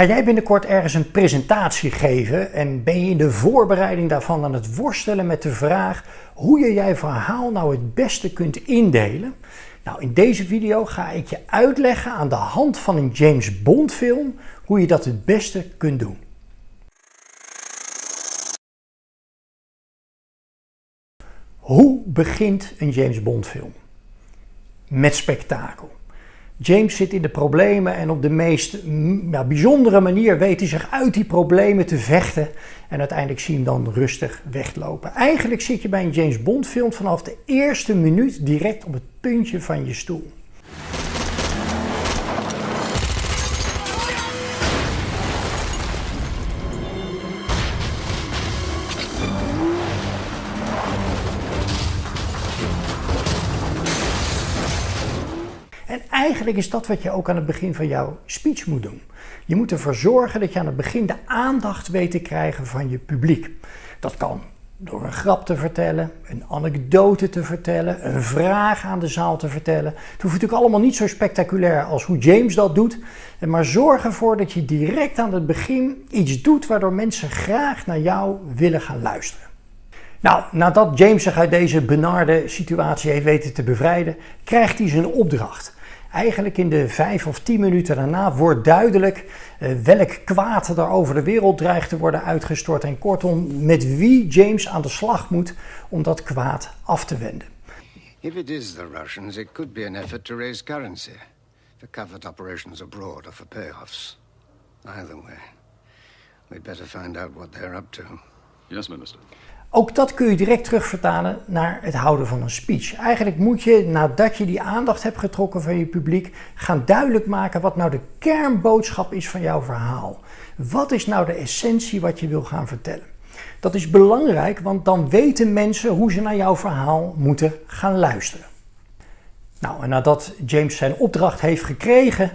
Ga jij binnenkort ergens een presentatie geven en ben je in de voorbereiding daarvan aan het worstelen met de vraag hoe je jij verhaal nou het beste kunt indelen? Nou, in deze video ga ik je uitleggen aan de hand van een James Bond film hoe je dat het beste kunt doen. Hoe begint een James Bond film? Met spektakel. James zit in de problemen en op de meest bijzondere manier weet hij zich uit die problemen te vechten. En uiteindelijk zie je hem dan rustig weglopen. Eigenlijk zit je bij een James Bond film vanaf de eerste minuut direct op het puntje van je stoel. En eigenlijk is dat wat je ook aan het begin van jouw speech moet doen. Je moet ervoor zorgen dat je aan het begin de aandacht weet te krijgen van je publiek. Dat kan door een grap te vertellen, een anekdote te vertellen, een vraag aan de zaal te vertellen. Het hoeft natuurlijk allemaal niet zo spectaculair als hoe James dat doet. Maar zorg ervoor dat je direct aan het begin iets doet waardoor mensen graag naar jou willen gaan luisteren. Nou, nadat James zich uit deze benarde situatie heeft weten te bevrijden, krijgt hij zijn opdracht. Eigenlijk in de vijf of tien minuten daarna wordt duidelijk uh, welk kwaad er over de wereld dreigt te worden uitgestort en kortom met wie James aan de slag moet om dat kwaad af te wenden. If it is the Russians, it could be an effort to raise currency for covert operations abroad or for payoffs. Either way, we'd better find out what they're up to. Yes, Minister. Ook dat kun je direct terugvertalen naar het houden van een speech. Eigenlijk moet je, nadat je die aandacht hebt getrokken van je publiek, gaan duidelijk maken wat nou de kernboodschap is van jouw verhaal. Wat is nou de essentie wat je wil gaan vertellen? Dat is belangrijk, want dan weten mensen hoe ze naar jouw verhaal moeten gaan luisteren. Nou, en nadat James zijn opdracht heeft gekregen,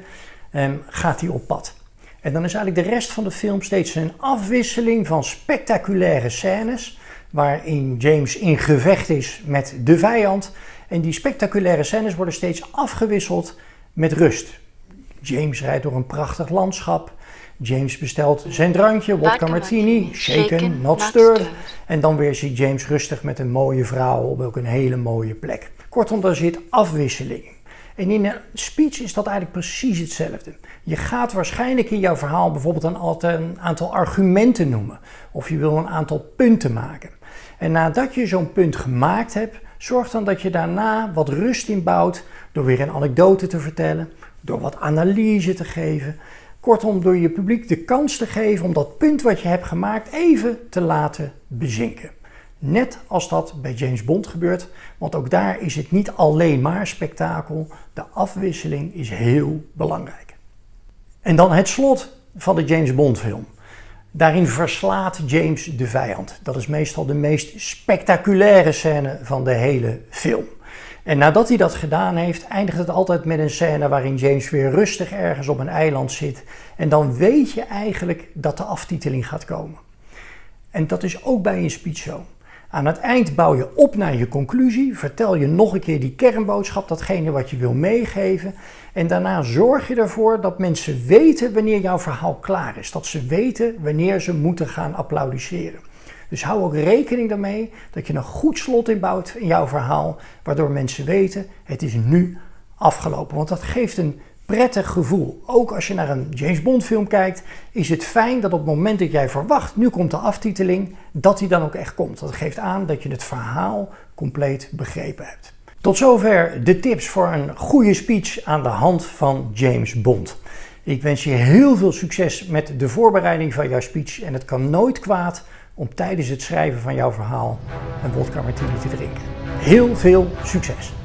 ehm, gaat hij op pad. En dan is eigenlijk de rest van de film steeds een afwisseling van spectaculaire scènes waarin James in gevecht is met de vijand. En die spectaculaire scènes worden steeds afgewisseld met rust. James rijdt door een prachtig landschap. James bestelt zijn drankje, vodka martini, shaken, not stirred. En dan weer ziet James rustig met een mooie vrouw op ook een hele mooie plek. Kortom, daar zit afwisseling. En in een speech is dat eigenlijk precies hetzelfde. Je gaat waarschijnlijk in jouw verhaal bijvoorbeeld een aantal argumenten noemen. Of je wil een aantal punten maken. En nadat je zo'n punt gemaakt hebt, zorg dan dat je daarna wat rust inbouwt door weer een anekdote te vertellen, door wat analyse te geven. Kortom, door je publiek de kans te geven om dat punt wat je hebt gemaakt even te laten bezinken. Net als dat bij James Bond gebeurt, want ook daar is het niet alleen maar spektakel, de afwisseling is heel belangrijk. En dan het slot van de James Bond film. Daarin verslaat James de vijand. Dat is meestal de meest spectaculaire scène van de hele film. En nadat hij dat gedaan heeft, eindigt het altijd met een scène waarin James weer rustig ergens op een eiland zit. En dan weet je eigenlijk dat de aftiteling gaat komen. En dat is ook bij een speech zo. Aan het eind bouw je op naar je conclusie, vertel je nog een keer die kernboodschap, datgene wat je wil meegeven. En daarna zorg je ervoor dat mensen weten wanneer jouw verhaal klaar is. Dat ze weten wanneer ze moeten gaan applaudisseren. Dus hou ook rekening daarmee dat je een goed slot inbouwt in jouw verhaal, waardoor mensen weten het is nu afgelopen. Want dat geeft een prettig gevoel. Ook als je naar een James Bond film kijkt, is het fijn dat op het moment dat jij verwacht, nu komt de aftiteling, dat die dan ook echt komt. Dat geeft aan dat je het verhaal compleet begrepen hebt. Tot zover de tips voor een goede speech aan de hand van James Bond. Ik wens je heel veel succes met de voorbereiding van jouw speech en het kan nooit kwaad om tijdens het schrijven van jouw verhaal een vodka martini te drinken. Heel veel succes!